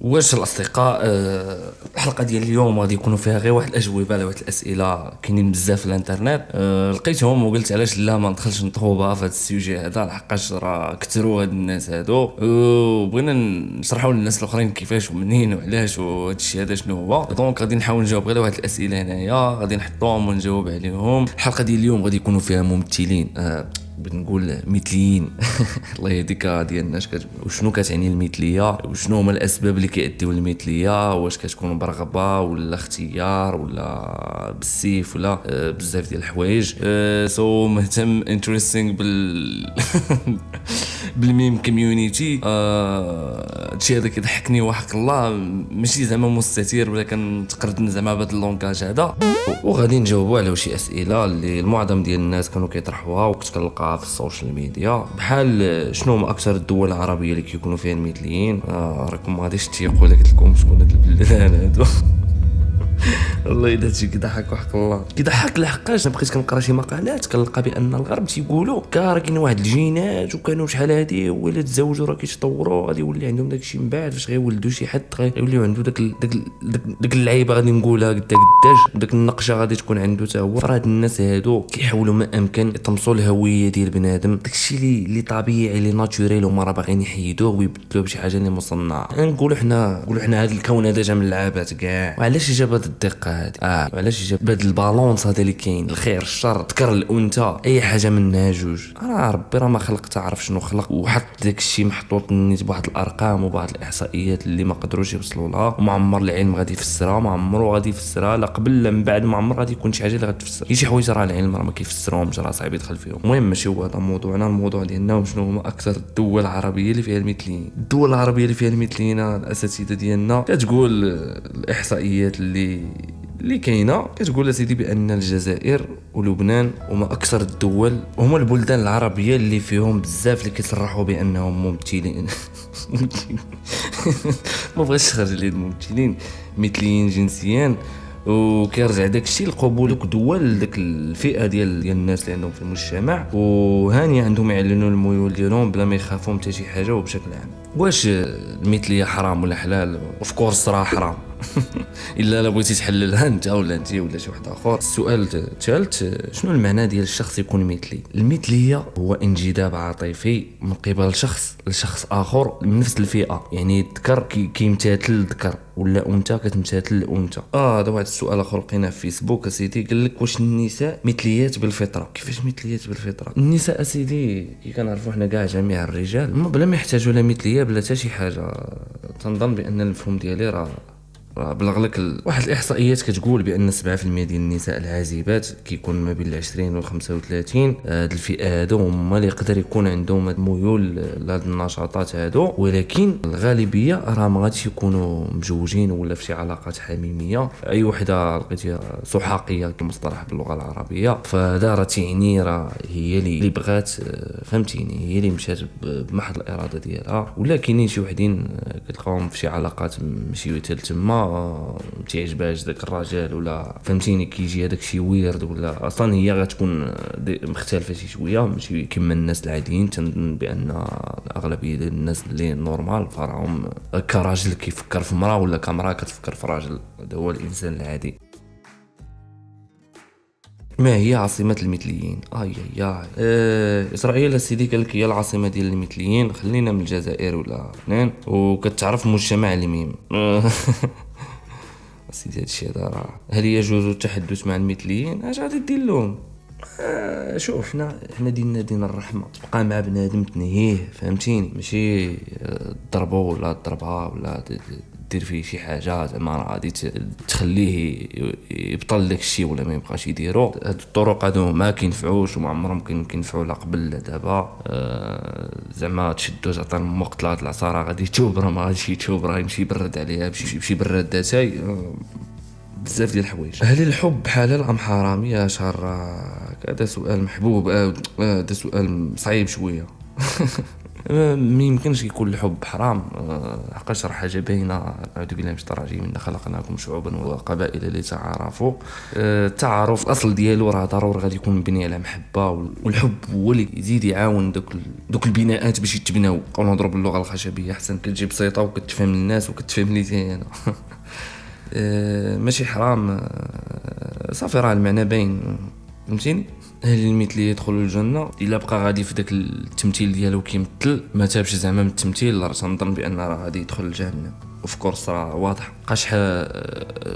واش الاصدقاء آه، الحلقة ديال اليوم غادي يكونوا فيها غير واحد الأجوبة على واحد الأسئلة كاينين بزاف في الإنترنت. آه، لقيتهم وقلت علاش لا ما ندخلش نطوبيها في هذا ال sujet هذا لحقاش راه كثروا هاد الناس هادو. وبغينا نشرحوا للناس الأخرين كيفاش ومنين وعلاش وهذا الشيء هذا شنو هو. donc غادي نحاول نجاوب غير واحد الأسئلة هنايا غادي نحطهم ونجاوب عليهم. الحلقة ديال اليوم غادي يكونوا فيها ممثلين. آه، بنقول مثليين الله يهديك ديالنا وشنو كتعني المثليه وشنو هما الأسباب اللي كيأديو للمثليه واش كتكون برغبه ولا اختيار ولا بالسيف ولا آه، بزاف ديال الحوايج. so آه، مهتم interesting بال بالميم community آه، هادشي هذا كيضحكني وحق الله. ماشي زعما مستتير ولا كنتقردن زعما بهذا ال langage هذا. وغادي نجاوبوا على شي أسئلة اللي المعظم ديال الناس كانوا كيطرحوها وكنت كنلقاها في ال social media. بحال شنو هما أكثر الدول العربية اللي كيكونوا فيها المثليين؟ آه راكم ما غاديش تيقوا لك لكم شكون هاد البلدان هادو. والله إذا هادشي كيضحك وحق الله. كيضحك لحقاش بقيت كنقرأ شي مقالات كنلقى بأن الغرب تيقولوا كا كاين واحد الجينات وكانوا شحال هادي ولا تزوجوا راه كيتطوروا غادي يولي عندهم داكشي من بعد فاش غيولدوا شي حد غيوليو عنده داك داك داك اللعيبة غادي نقولها قدا قداش داك النقشة غادي تكون عنده حتى هو. فراه هاد الناس هادو كيحاولوا ما أمكن يطمسوا الهوية ديال بنادم. داكشي اللي اللي طبيعي اللي naturel وما راه باغيين يحيدوه ويبدلوه بشي حاجة اللي مصنعة. نقولوا حنا نقولوا حنا هاد الكون هذا جا من اللعابات كاع. وعلاش جاب الدقة؟ هادي. آه علاش جاب هاد ال balance هذا اللي كاين؟ الخير الشر ذكر الأنثى. أي حاجة منها جوج. راه ربي راه ما خلق تعرف شنو خلق. وحط داك الشيء محطوط نيت بواحد الأرقام وبواحد الإحصائيات اللي ما قدروش يوصلوا لها. وما عمر العلم غادي يفسرها ما عمرو غادي يفسرها. لا قبل لا من بعد ما عمر غادي يكون شي حاجة اللي غتفسر. شي حوايج راه العلم راه ما كيفسرهمش راه صعيب يدخل فيهم. المهم ماشي هو هذا موضوعنا. الموضوع ديالنا شنو هما أكثر الدول العربية اللي فيها المثليين الدول العربية اللي فيها المثليين الأساتذة ديالنا. كتقول الإحصائيات اللي اللي كاينة كتقول سيدي بأن الجزائر ولبنان هما أكثر الدول هما البلدان العربية اللي فيهم بزاف اللي كيصرحوا بأنهم ممثلين. ما بغيتش نخرج لي الممثلين مثليين جنسيا وكيرجع داك الشيء لقبول دول داك الفئة ديال ديال الناس اللي عندهم في المجتمع. وهاني عندهم يعلنوا الميول ديالهم بلا ما يخافوا حتى شي حاجة وبشكل عام. واش المثلية حرام ولا حلال؟ of course راه حرام. الا لا بغيتي تحللها أنت ولا أنت ولا شي واحد آخر. السؤال الثالث شنو المعنى ديال الشخص يكون مثلي؟ المثلية هو انجذاب عاطفي من قبل شخص لشخص آخر من نفس الفئة. يعني الذكر كيمتثل الذكر ولا أنثى كتمتثل الأنثى. آه هذا واحد السؤال آخر لقيناه في فيسبوك. أسيدي قال لك واش النساء مثليات بالفطرة؟ كيفاش مثليات بالفطرة؟ النساء أسيدي كي كنعرفوا حنا كاع جميع الرجال بلا ما يحتاجوا لا مثلية بلا حتى شي حاجة. تنظن بأن المفهوم ديالي راه بلغ لك ال... واحد الإحصائيات كتقول بأن 7% ديال النساء العازبات كيكون ما بين 20 و 35 هاد الفئة هادو هما اللي يقدر يكون عندهم الميول لهاد النشاطات هادو. ولكن الغالبية راه ما غاديش يكونوا مجوجين ولا في شي علاقات حميمية. أي وحدة لقيتيها سحاقية كمصطلح باللغة العربية. فهذا راه تيعني راه هي اللي بغات فهمتيني هي اللي مشات بمحض الإرادة ديالها. ولا كاينين شي وحدين كتلقاهم في شي علاقات ماشي تما تيعجبهاش داك الراجل ولا فهمتيني كيجي هذاك شي ويرد ولا أصلا هي غتكون مختلفة شي شوية ماشي كما الناس العاديين تنظن بان أغلبية ديال الناس اللي normal فراهم كراجل كيفكر في مرأة ولا كمراه كتفكر في راجل هذا هو الإنسان العادي. ما هي عاصمة المثليين؟ آي آي آه إسرائيل سيدي قال لك هي العاصمة ديال المثليين خلينا من الجزائر ولا لبنان وكتعرف مجتمع الميم سيدي هادشي هذا راه. هل يجوز التحدث مع المثليين؟ اش غادي دير لهم؟ آه شوف حنا حنا ديننا دين الرحمة. تبقى مع بنادم تنهيه فهمتيني؟ ماشي تضربو ولا تضربها ولا دير فيه شي حاجة زعما راه غادي تخليه يبطل داك الشيء ولا ما يبقاش يديرو. هاد الطرق هادو ما كينفعوش وما عمرهم كينفعوا لا قبل لا دابا. آه زعما تشدو تعطي وقت لهاد العصا راه غادي يتوب راه ما غاديش يتوب راه يمشي يبرد عليها بشي بشي براد اتاي آه بزاف ديال الحوايج. هل الحب حلال ام حرام يا شهر هذا سؤال محبوب. آه، هذا سؤال صعيب شوية. آه، ما يمكنش يكون الحب حرام. آه، حقاش راه حاجة باينة. اعوذ بالله من الشيطان الرجيم خلقناكم شعوبا وقبائل لتعارفوا آه، التعارف الاصل ديالو راه ضروري غادي يكون مبني على محبة والحب هو اللي يزيد يعاون دوك دوك البناءات باش يتبناو. نبقاو نهضروا باللغة الخشبية أحسن كتجي بسيطه وكتفهم الناس وكتفهم لي أنا. ماشي حرام. صافي راه المعنى باين. فهمتيني؟ هل المثلي يدخل الجنة إلا بقى غادي في داك التمثيل ديالو كيمثل ما تابش زعما من التمثيل راه تنظن بأن راه غادي يدخل الجنه of course راه واضح. حقاش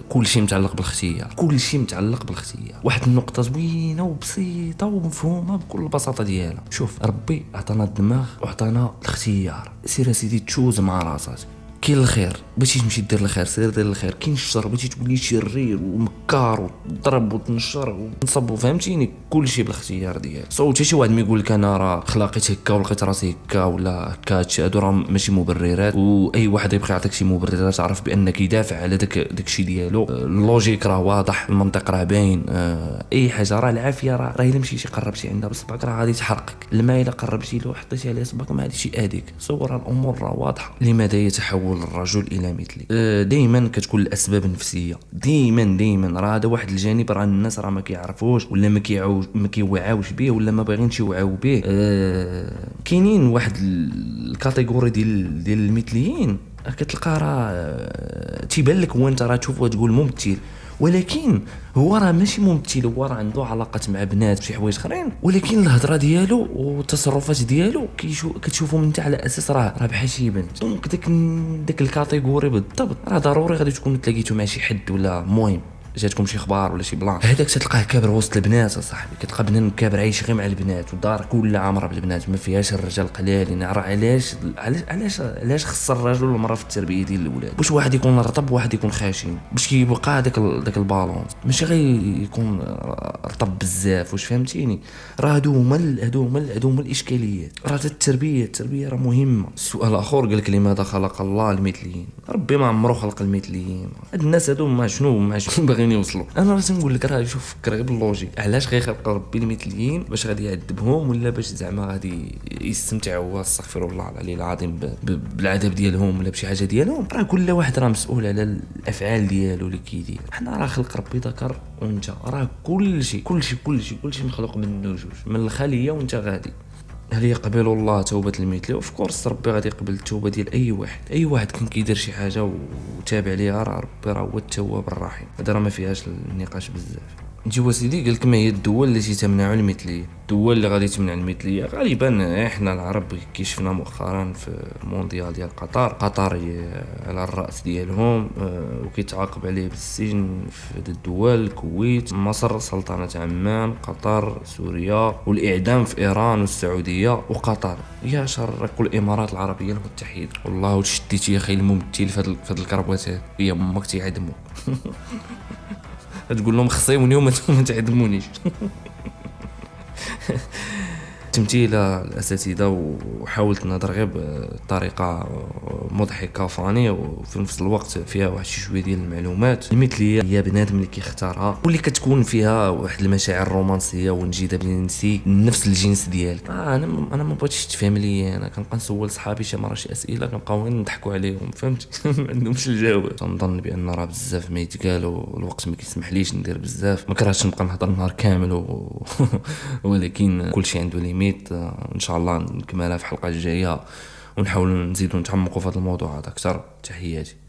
كل شيء متعلق بالاختيار كل شيء متعلق بالاختيار واحد النقطة زوينة وبسيطة ومفهومة بكل البساطه ديالها. شوف ربي عطانا الدماغ وعطانا الاختيار. سير سيدي choose مع راسك. كاين الخير بغيتي تمشي دير الخير سير دير الخير كاين الشر بغيتي تولي شرير ومكار وتضرب وتنشر وتنصب فهمتيني؟ كلشي بالاختيار ديالك. صوت شي واحد ما يقول لك أنا راه تخلاقيت هكا ولقيت راسي هكا ولا هكا هادو راه ماشي مبررات. وأي واحد يبغي يعطيك شي مبررات عرف بأنك يدافع على داك داكشي ديالو. ال logique راه واضح المنطق راه باين آه، أي حاجة راه العافية راه راه إلا مشيتي قربتي عندها بصبعك راه غادي تحرقك. الماء إلا قربتي له وحطيتي عليه صبعك ما غاديش يأذيك صور الأمور راه واضحة. لماذا يتحول الرجل إلى مثلي آه، دائما كتكون الأسباب النفسية. دائما دائما راه هذا واحد الجانب راه الناس راه ما كيعرفوش ولا ما كيعوج ما كيوعاوش به ولا ما باغينش يوعاو به. آه كاينين واحد الكاتيجوري ديال ديال المثليين. كتلقى راه آه، تيبان لك هو انت راه تشوفه تقول ممثل. ولكن هو راه ماشي ممثل هو راه عنده علاقات مع بنات بشي حوايج آخرين. ولكن الهضرة ديالو والتصرفات ديالو كتشوفهم انت على أساس راه راه بحال شي بنت. donc داك داك ال category بالضبط راه ضروري غادي تكون تلاقيتو مع شي حد ولا مهم. جاتكم شي أخبار ولا شي plan هذاك تلقاه كابر وسط البنات أصاحبي كتلقى بنادم كابر عايش غير مع البنات والدار كلها عامره بالبنات ما فيهاش الرجال قلالين راه علاش علاش علاش خص الرجل والمراه في التربية ديال الاولاد باش واحد يكون رطب وواحد يكون خاشن باش كيبقى هذاك داك ال balance ماشي غير يكون رطب بزاف واش فهمتيني؟ راه هادو هما هادو هما هادو هما الإشكاليات. راه التربيه التربية راه مهمة. السؤال الآخر قال لك لماذا خلق الله المثليين؟ ربي ما عمرو خلق المثليين. هاد الناس هادو ما شنو؟ ما شنو باغي باغيين يوصلوا. أنا راه تنقول لك راه شوف فكر غير بال logique علاش غيخلق ربي المثليين باش غادي يعذبهم ولا باش زعما غادي يستمتعوا أستغفر الله العلي العظيم بالعذاب ديالهم ولا بشي حاجة ديالهم؟ راه كل واحد راه مسؤول على الأفعال ديالو اللي كيدير حنا راه خلق ربي ذكر وانت راه كل شيء كل شيء كل شيء كل شيء مخلوق من جوج من الخلية وأنت غادي. هل يقبل الله توبة المثلي of course ربي غادي يقبل التوبة ديال أي واحد. أي واحد كان كيدير شي حاجة وتابع ليها راه ربي راه هو التواب الرحيم. هذا راه ما فيهاش النقاش بزاف. نجيو سيدي قال لك ما هي الدول التي تمنع المثلية. الدول اللي غادي تمنع المثلية غالبا إحنا العرب كي شفنا مؤخرا في المونديال ديال قطر. قطر على الرأس ديالهم آه، وكيتعاقب عليه بالسجن في الدول الكويت مصر سلطنة عمان قطر سوريا والإعدام في إيران والسعودية وقطر. يا شر كل الإمارات العربية المتحدة. والله شديتي يا أخي الممثل في هاد الكربوات هي أمك تيعدمو تقول لهم خصيوني وما تعدمونيش. تمثيل الأساتذة وحاولت نهضر غير بطريقة مضحكة فاني وفي نفس الوقت فيها واحد شي شوية ديال المعلومات. المثليه هي بنادم اللي كيختارها واللي كتكون فيها واحد المشاعر الرومانسية والنجيده بنسي نفس الجنس ديالك. آه أنا أنا ما بغيتش تفهم لي أنا كنبقى نسول صحابي شي مرة شي أسئلة كنبقاو غير نضحكوا عليهم فهمت؟ ما عندهمش الجواب. تنظن بأن راه بزاف ما يتقال والوقت ما كيسمحليش ندير بزاف. ما كرهتش نبقى نهضر النهار كامل و... ولكن كلشي عنده ليميت. آه، ان شاء الله نكملها في الحلقة الجاية. ونحاول نزيدو نتعمقوا في هذا الموضوع هذا أكثر. تحياتي.